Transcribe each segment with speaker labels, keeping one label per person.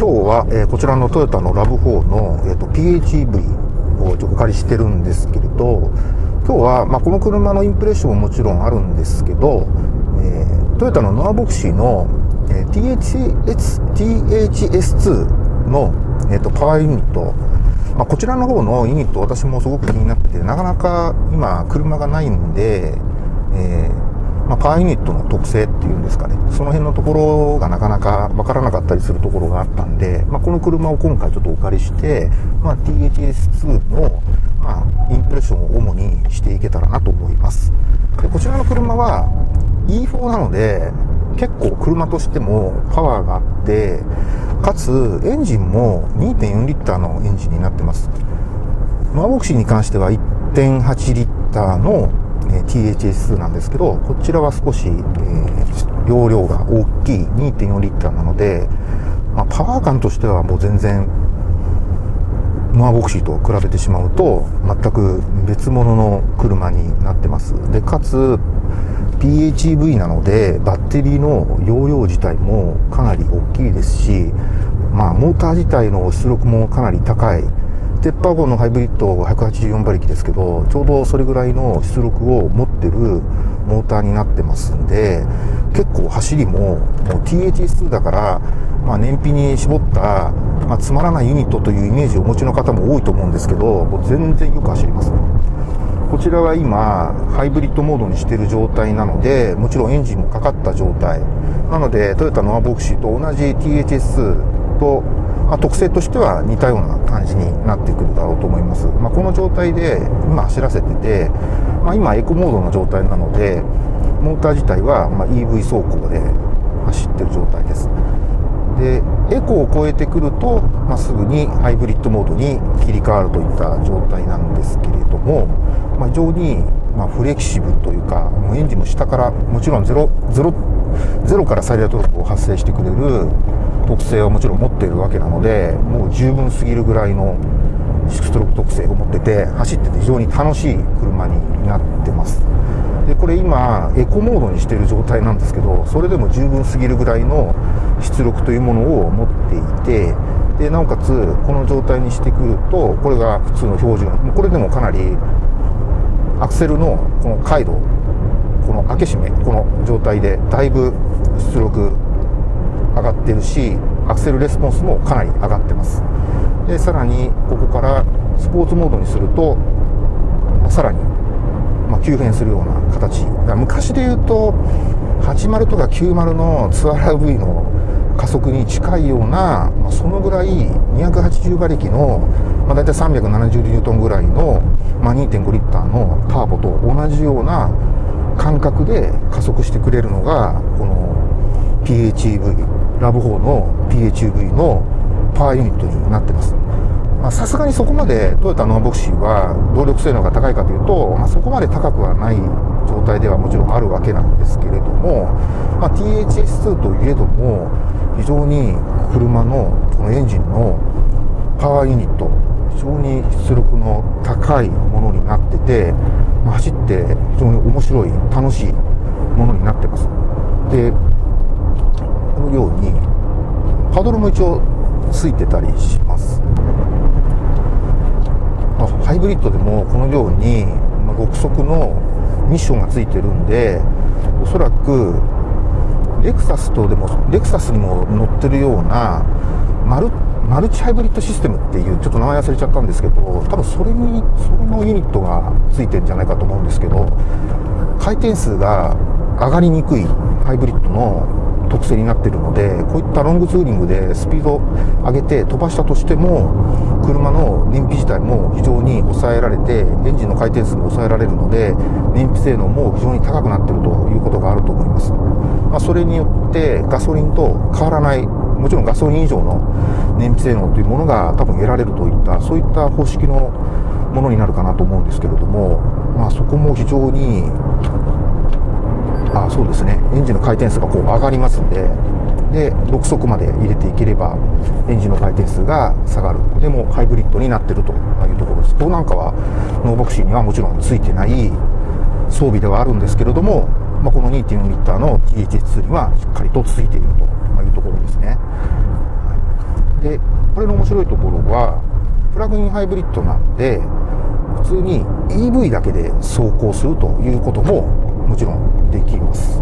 Speaker 1: 今日は、えー、こちらのトヨタのラブ4の、えーと、PHEV をちょっとお借りしてるんですけれど今日は、まあ、この車のインプレッションももちろんあるんですけど、えー、トヨタのノアボクシーの、えー、THS THS2 の、えーと、パワーユニット。まあ、こちらの方のユニット私もすごく気になっててなかなか今車がないんで、えーまあ、パワーユニットの特性っていうんですかね、その辺のところがなかなかわからなかったりするところがあったんで、まあ、この車を今回ちょっとお借りして、まあ、THS2 の、まあ、インプレッションを主にしていけたらなと思います。でこちらの車は E4 なので、結構車としてもパワーがあって、かつエンジンも2.4リッターのエンジンになってます。ノアボクシーに関しては1.8リッターのえ THS なんですけど、こちらは少し、えー、容量が大きい2.4リッターなので、まあ、パワー感としてはもう全然、ノアボクシーと比べてしまうと、全く別物の車になってます。で、かつ、PHEV なので、バッテリーの容量自体もかなり大きいですし、まあ、モーター自体の出力もかなり高いテッパー号のハイブリッド184馬力ですけど、ちょうどそれぐらいの出力を持ってるモーターになってますんで、結構走りも、もう THS2 だから、まあ、燃費に絞った、まあ、つまらないユニットというイメージをお持ちの方も多いと思うんですけど、全然よく走ります。こちらは今、ハイブリッドモードにしてる状態なので、もちろんエンジンもかかった状態。なので、トヨタのアボクシーと同じ THS とまあ、特性としては似たような感じになってくるだろうと思います。まあ、この状態で今走らせてて、まあ、今エコモードの状態なので、モーター自体はま EV 走行で走ってる状態です。で、エコを超えてくると、まあ、すぐにハイブリッドモードに切り替わるといった状態なんですけれども、まあ、非常にまフレキシブルというか、もうエンジンも下から、もちろんゼロ、ゼロ、ゼロから最大トルクを発生してくれる特性はもちろん持っているわけなのでもう十分すぎるぐらいのストローク特性を持ってて走ってて非常に楽しい車になってます。でこれ今エコモードにしてる状態なんですけどそれでも十分すぎるぐらいの出力というものを持っていてでなおかつこの状態にしてくるとこれが普通の標準。これでもかなりアクセルのこの回路この開け閉めこの状態でだいぶ出力上がってるしアクセルレスポンスもかなり上がってます。でさらにここからスポーツモードにするとさらに、ま急変するような形。昔で言うと80とか90のツアーラ V の加速に近いような、まあ、そのぐらい280馬力の、まあ、大体370ニュートンぐらいの、まあ、2.5リッターのターボと同じような感覚で加速してくれるのがこの PHEV ラブ4の PHEV のパワーユニットになってます。さすがにそこまでトヨタノアボクシーは動力性能が高いかというと、まあ、そこまで高くはない状態ではもちろんあるわけなんですけれども、まあ、THS2 といえども非常に車のこのエンジンのパワーユニット非常に出力の高いものになってて、まあ、走って非常に面白い楽しいものになってますでのようにパドルも一応ついてたりします。ハイブリッドでもこのように6速のミッションがついてるんでおそらくレクサスとでもレクサスにも乗ってるようなマルマルチハイブリッドシステムっていうちょっと名前忘れちゃったんですけど多分それにそれのユニットがついてるんじゃないかと思うんですけど回転数が上がりにくいハイブリッドの特性になってるのでこういったロングツーリングでスピード上げて飛ばしたとしても車の燃費自体も非常に抑えられてエンジンの回転数も抑えられるので燃費性能も非常に高くなってるということがあると思います、まあ、それによってガソリンと変わらないもちろんガソリン以上の燃費性能というものが多分得られるといったそういった方式のものになるかなと思うんですけれども、まあ、そこも非常にあそうですね。エンジンの回転数がこう上がりますんで。で6速まで入れていければエンジンの回転数が下がる。でもハイブリッドになってるというところです。ここなんかはノーボクシーにはもちろんついてない装備ではあるんですけれども、まあ、この2.4リッターの THS にはしっかりとついているというところですね。でこれの面白いところはプラグインハイブリッドなんで普通に EV だけで走行するということももちろんできます。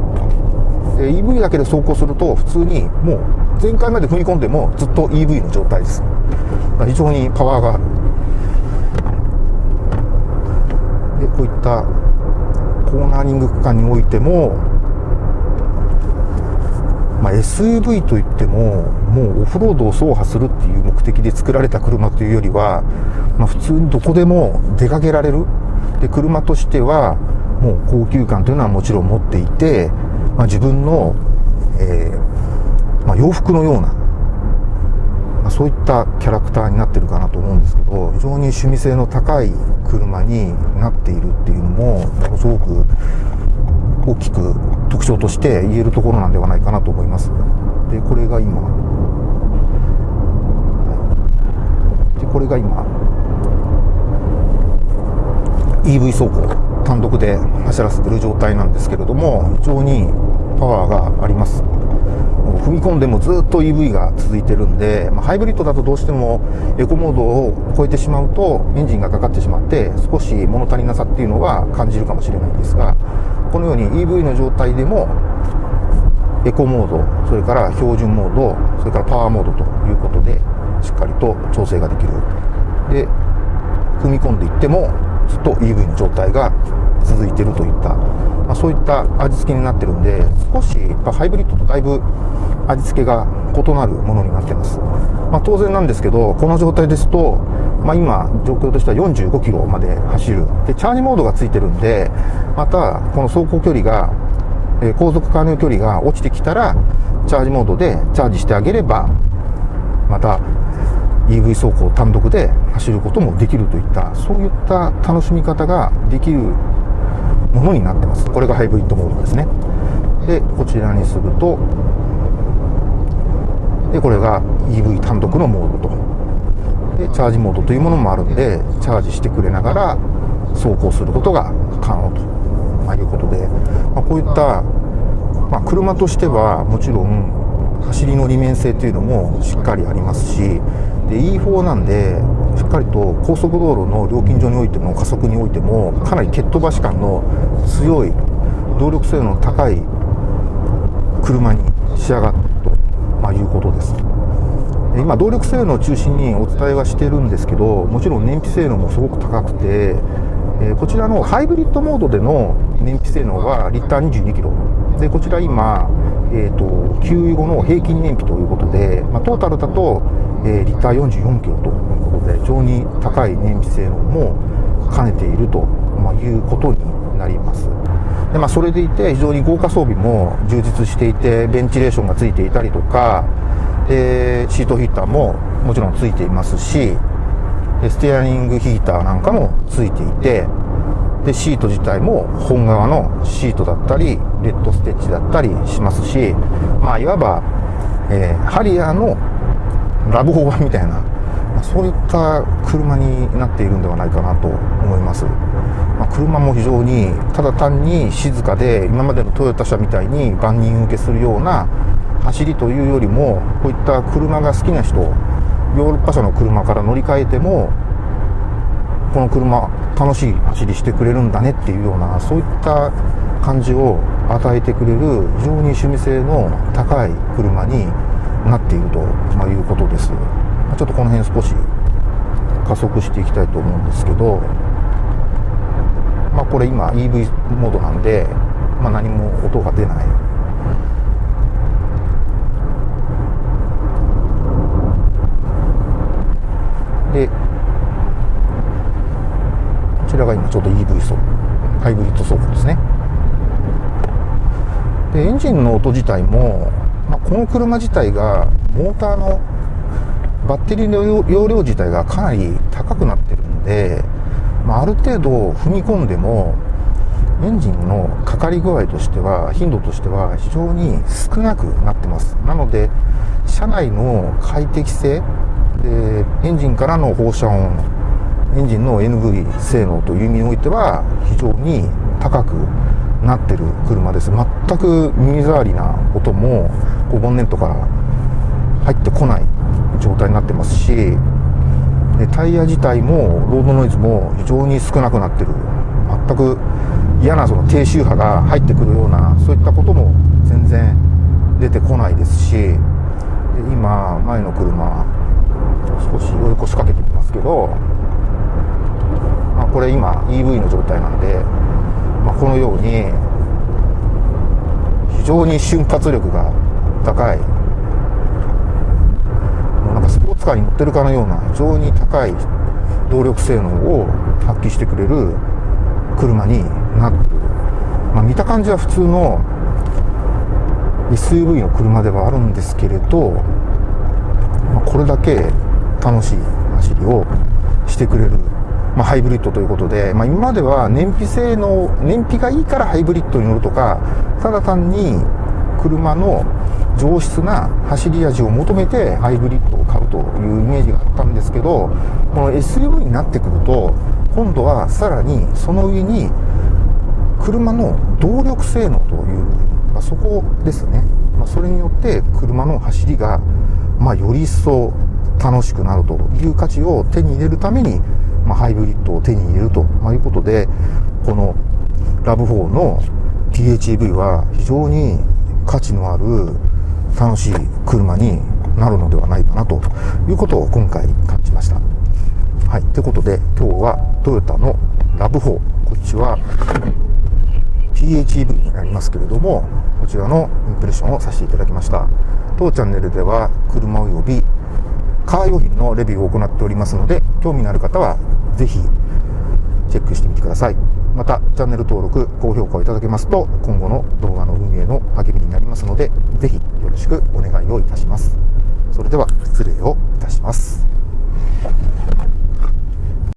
Speaker 1: で EV だけで走行すると普通にもう前回まで踏み込んでもずっと EV の状態です。非常にパワーが。あるでこういったコーナーリング区間においても、まあ、SUV といってももうオフロードを走破するっていう目的で作られた車というよりは、まあ、普通にどこでも出かけられる。で車としてはもう高級感というのはもちろん持っていて、まあ、自分の、えー、まあ、洋服のような、まあ、そういったキャラクターになってるかなと思うんですけど非常に趣味性の高い車になっているっていうのもものすごく大きく特徴として言えるところなんではないかなと思います。でこれが今でこれが今 EV 走行単独で走らせてる状態なんですけれども非常にパワーがあります。踏み込んでもずっと EV が続いてるんで、まあ、ハイブリッドだとどうしてもエコモードを超えてしまうとエンジンがかかってしまって少し物足りなさっていうのは感じるかもしれないんですがこのように EV の状態でもエコモードそれから標準モードそれからパワーモードということでしっかりと調整ができる。で踏み込んでいってもずっと EV の状態が続いてるといった、まあ、そういった味付けになってるんで少しやっぱハイブリッドとだいぶ味付けが異なるものになってます、まあ、当然なんですけどこの状態ですと、まあ、今状況としては45キロまで走る。でチャージモードがついてるんでまたこの走行距離がえ航続可能距離が落ちてきたらチャージモードでチャージしてあげればまた EV 走行単独で走ることもできるといったそういった楽しみ方ができるものになってます。これがハイブリッドモードですね。でこちらにするとでこれが EV 単独のモードと。でチャージモードというものもあるんでチャージしてくれながら走行することが可能と、まあ、いうことで、まあ、こういった、まあ、車としてはもちろん走りの利面性というのもしっかりありますしで E4 なんでしっかり高速道路の料金所においても加速においてもかなり蹴っ飛ばし感の強い動力性能の高い車に仕上がったと、まあ、いうことです。今動力性能を中心にお伝えはしてるんですけどもちろん燃費性能もすごく高くて、えこちらのハイブリッドモードでの燃費性能はリッター22キロ。でこちら今、えーと、給油後の平均燃費ということで、まあ、トータルだと、えー、リッター44キロと。で非常に高い燃費性能も兼ねていると、いうことになります。で、まあ、それでいて非常に豪華装備も充実していてベンチレーションがついていたりとかでシートヒーターももちろんついていますしステアリングヒーターなんかもついていてでシート自体も本革のシートだったりレッドステッチだったりしますしまあいわば、えー、ハリアーのラブホーバーみたいな、まあ、そういった車になっているんではないかなと思います、まあ、車も非常にただ単に静かで今までのトヨタ車みたいに万人受けするような走りというよりもこういった車が好きな人ヨーロッパ車の車から乗り換えてもこの車楽しい走りしてくれるんだねっていうようなそういった感じを与えてくれる非常に趣味性の高い車になっていると、いうことです。ちょっとこの辺少し加速していきたいと思うんですけどまあこれ今 EV モードなんで、まあ、何も音が出ない。でこちらが今ちょうど EV 走ハイブリッド走行ですね。でエンジンの音自体も、まあ、この車自体がモーターのバッテリーの容量自体がかなり高くなってるんで、まあ、ある程度踏み込んでもエンジンのかかり具合としては頻度としては非常に少なくなってます。なので車内の快適性でエンジンからの放射音エンジンの NV 性能という意味においては非常に高くなってる車です。全く耳障りな音もボンネットから入ってこない。状態になってますしでタイヤ自体もロードノイズも非常に少なくなってる。全く嫌なその低周波が入ってくるようなそういったことも全然出てこないですしで今前の車少し追い越しかけてみますけど、まあ、これ今 EV の状態なんで、まあ、このように非常に瞬発力が高いかスポーツカーに乗ってるかのような非常に高い動力性能を発揮してくれる車になってる、まあ、見た感じは普通の SUV の車ではあるんですけれど、まあ、これだけ楽しい走りをしてくれる、まあ、ハイブリッドということで、まあ、今までは燃費性能燃費がいいからハイブリッドに乗るとかただ単に車の上質な走り味を求めてハイブリッドを買うというイメージがあったんですけどこの SUV になってくると今度はさらにその上に車の動力性能という、まあ、そこですね、まあ、それによって車の走りが、まあ、より一層楽しくなるという価値を手に入れるために、ま、ハイブリッドを手に入れるということでこのラブ4の PHEV は非常に価値のある楽しい車になるのではないかなということを今回感じました。はい、ということで今日はトヨタのラブ4こっちは PHEV になりますけれどもこちらのインプレッションをさせていただきました。当チャンネルでは車及びカー用品のレビューを行っておりますので興味のある方はぜひチェックしてみてください。またチャンネル登録、高評価をいただけますと、今後の動画の運営の励みになりますので、ぜひよろしくお願いをいたします。それでは失礼をいたします。